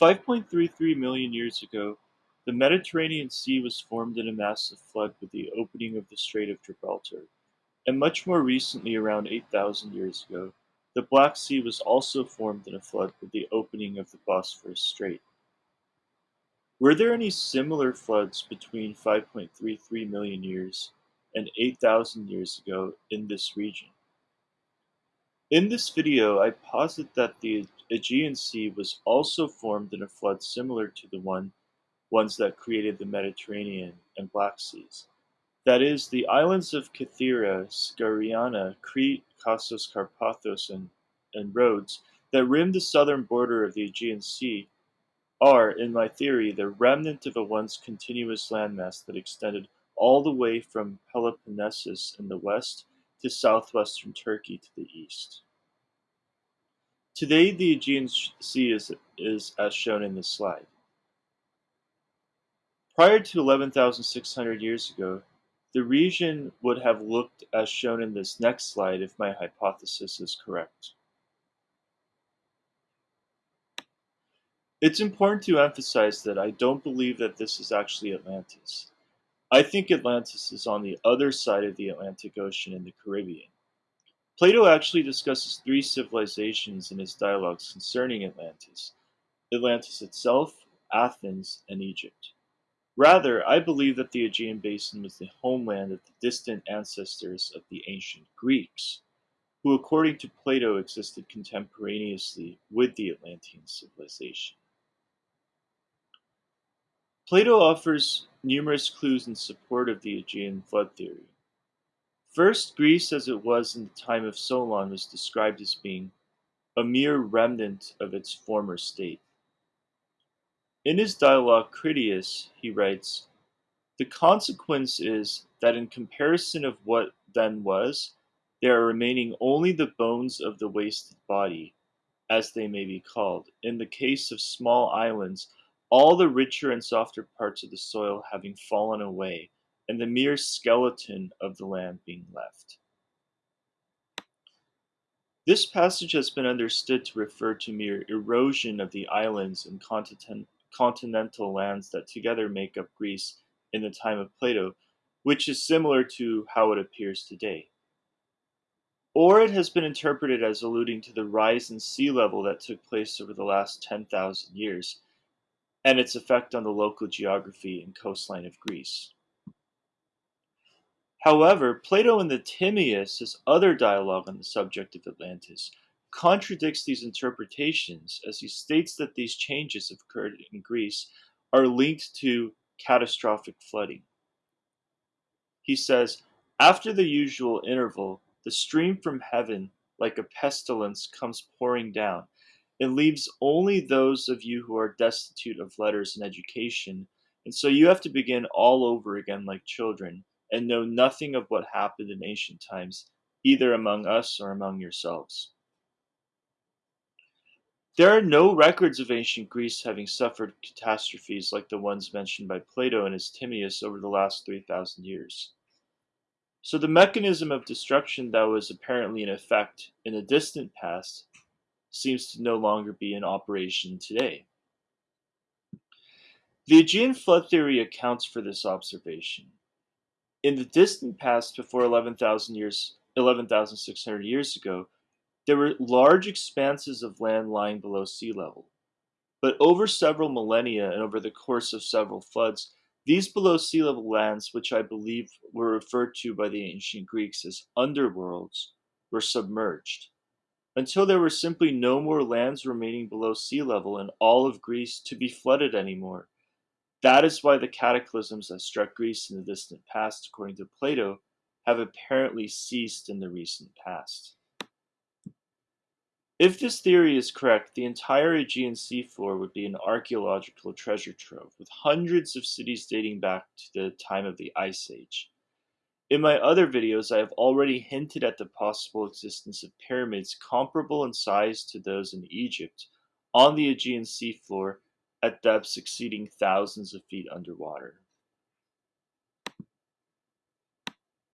5.33 million years ago, the Mediterranean Sea was formed in a massive flood with the opening of the Strait of Gibraltar. And much more recently, around 8,000 years ago, the Black Sea was also formed in a flood with the opening of the Bosphorus Strait. Were there any similar floods between 5.33 million years and 8,000 years ago in this region? In this video, I posit that the Aegean Sea was also formed in a flood similar to the one ones that created the Mediterranean and Black Seas. That is, the islands of Kythera, Skariana, Crete, Kasos, Karpathos, and, and Rhodes that rim the southern border of the Aegean Sea are, in my theory, the remnant of a once continuous landmass that extended all the way from Peloponnesus in the west to southwestern Turkey to the east. Today, the Aegean Sea is, is as shown in this slide. Prior to 11,600 years ago, the region would have looked as shown in this next slide if my hypothesis is correct. It's important to emphasize that I don't believe that this is actually Atlantis. I think Atlantis is on the other side of the Atlantic Ocean in the Caribbean. Plato actually discusses three civilizations in his dialogues concerning Atlantis Atlantis itself, Athens, and Egypt. Rather, I believe that the Aegean basin was the homeland of the distant ancestors of the ancient Greeks, who, according to Plato, existed contemporaneously with the Atlantean civilization. Plato offers numerous clues in support of the Aegean flood theory. First, Greece as it was in the time of Solon was described as being a mere remnant of its former state. In his dialogue Critias, he writes, The consequence is that in comparison of what then was, there are remaining only the bones of the wasted body, as they may be called, in the case of small islands, all the richer and softer parts of the soil having fallen away, and the mere skeleton of the land being left. This passage has been understood to refer to mere erosion of the islands and continent, continental lands that together make up Greece in the time of Plato, which is similar to how it appears today. Or it has been interpreted as alluding to the rise in sea level that took place over the last 10,000 years, and its effect on the local geography and coastline of Greece. However, Plato in the Timaeus, his other dialogue on the subject of Atlantis, contradicts these interpretations as he states that these changes occurred in Greece are linked to catastrophic flooding. He says, After the usual interval, the stream from heaven, like a pestilence, comes pouring down. It leaves only those of you who are destitute of letters and education, and so you have to begin all over again like children and know nothing of what happened in ancient times, either among us or among yourselves. There are no records of ancient Greece having suffered catastrophes like the ones mentioned by Plato in his Timaeus over the last 3,000 years. So the mechanism of destruction that was apparently in effect in the distant past seems to no longer be in operation today. The Aegean flood theory accounts for this observation. In the distant past, before 11,000 years, 11,600 years ago, there were large expanses of land lying below sea level. But over several millennia and over the course of several floods, these below sea level lands, which I believe were referred to by the ancient Greeks as underworlds, were submerged, until there were simply no more lands remaining below sea level in all of Greece to be flooded anymore. That is why the cataclysms that struck Greece in the distant past, according to Plato, have apparently ceased in the recent past. If this theory is correct, the entire Aegean seafloor would be an archaeological treasure trove, with hundreds of cities dating back to the time of the Ice Age. In my other videos, I have already hinted at the possible existence of pyramids comparable in size to those in Egypt on the Aegean seafloor at depths exceeding thousands of feet underwater.